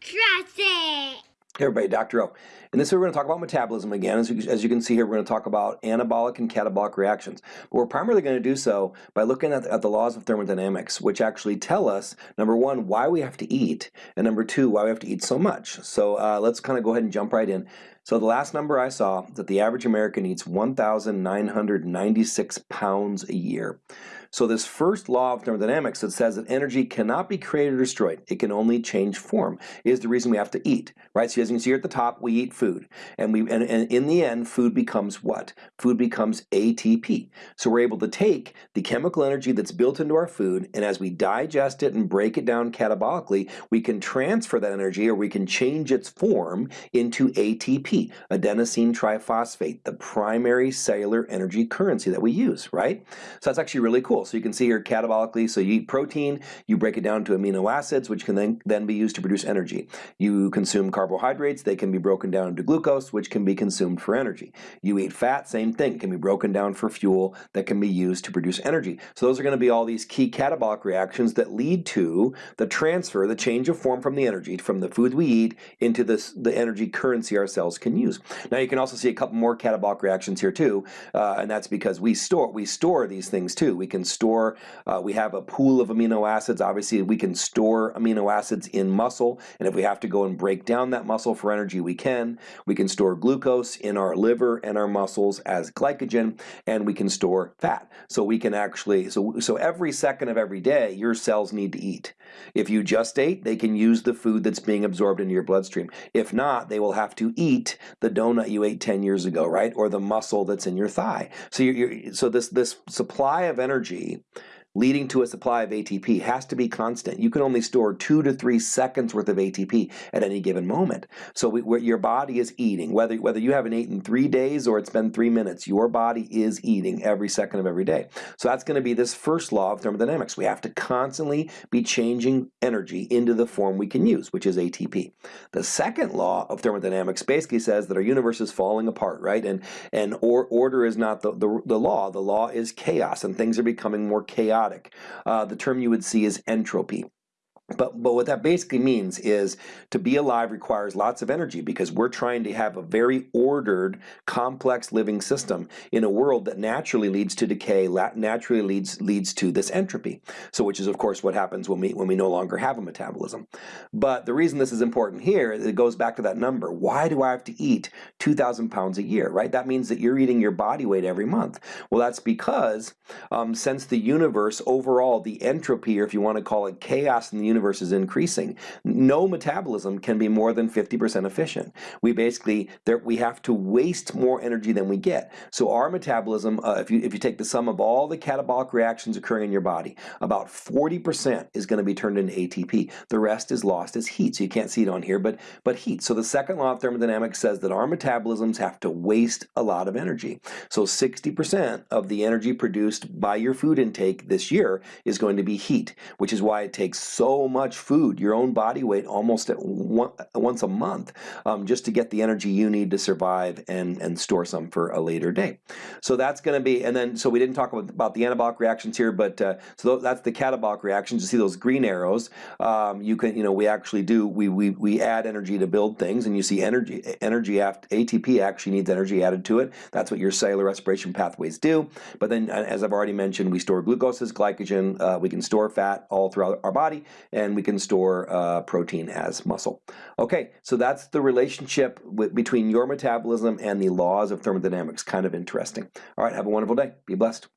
Trust it. Hey everybody, Dr. O. In this we're going to talk about metabolism again. As you, as you, can see here, we're going to talk about anabolic and catabolic reactions. But we're primarily going to do so by looking at the, at the laws of thermodynamics, which actually tell us, number one, why we have to eat, and number two, why we have to eat so much. So uh, let's kind of go ahead and jump right in. So the last number I saw, that the average American eats 1,996 pounds a year. So this first law of thermodynamics that says that energy cannot be created or destroyed, it can only change form, is the reason we have to eat, right? So as you can see here at the top, we eat food. And, we, and, and in the end, food becomes what? Food becomes ATP. So we're able to take the chemical energy that's built into our food, and as we digest it and break it down catabolically, we can transfer that energy or we can change its form into ATP, adenosine triphosphate, the primary cellular energy currency that we use, right? So that's actually really cool. So you can see here catabolically, so you eat protein, you break it down to amino acids, which can then, then be used to produce energy. You consume carbohydrates, they can be broken down into glucose, which can be consumed for energy. You eat fat, same thing, can be broken down for fuel that can be used to produce energy. So those are going to be all these key catabolic reactions that lead to the transfer, the change of form from the energy, from the food we eat into this, the energy currency our cells can use. Now you can also see a couple more catabolic reactions here too, uh, and that's because we store, we store these things too. We can store, uh, we have a pool of amino acids. Obviously, we can store amino acids in muscle, and if we have to go and break down that muscle for energy, we can. We can store glucose in our liver and our muscles as glycogen, and we can store fat. So we can actually, so, so every second of every day, your cells need to eat. If you just ate, they can use the food that's being absorbed into your bloodstream. If not, they will have to eat the donut you ate 10 years ago, right? Or the muscle that's in your thigh. So you're, you're so this, this supply of energy leading to a supply of ATP has to be constant. You can only store two to three seconds worth of ATP at any given moment. So we, your body is eating, whether, whether you haven't eaten three days or it's been three minutes, your body is eating every second of every day. So that's going to be this first law of thermodynamics. We have to constantly be changing energy into the form we can use, which is ATP. The second law of thermodynamics basically says that our universe is falling apart, right? And, and or, order is not the, the, the law. The law is chaos and things are becoming more chaotic chaotic. Uh, the term you would see is entropy. But, but what that basically means is to be alive requires lots of energy because we're trying to have a very ordered, complex living system in a world that naturally leads to decay, naturally leads leads to this entropy. So which is of course what happens when we when we no longer have a metabolism. But the reason this is important here, it goes back to that number. Why do I have to eat 2,000 pounds a year, right? That means that you're eating your body weight every month. Well, that's because um, since the universe overall, the entropy, or if you want to call it chaos in the universe, universe is increasing. No metabolism can be more than 50% efficient. We basically, there, we have to waste more energy than we get. So our metabolism, uh, if, you, if you take the sum of all the catabolic reactions occurring in your body, about 40% is going to be turned into ATP. The rest is lost as heat. So you can't see it on here, but, but heat. So the second law of thermodynamics says that our metabolisms have to waste a lot of energy. So 60% of the energy produced by your food intake this year is going to be heat, which is why it takes so much food, your own body weight, almost at one, once a month, um, just to get the energy you need to survive and, and store some for a later day. So that's going to be, and then, so we didn't talk about, the anabolic reactions here, but uh, so that's the catabolic reactions. You see those green arrows, um, you can, you know, we actually do, we, we, we add energy to build things, and you see energy, energy after, ATP actually needs energy added to it. That's what your cellular respiration pathways do. But then, as I've already mentioned, we store glucose as glycogen, uh, we can store fat all throughout our body, and we can store uh, protein as muscle. Okay, so that's the relationship with, between your metabolism and the laws of thermodynamics. Kind of interesting. All right, have a wonderful day. Be blessed.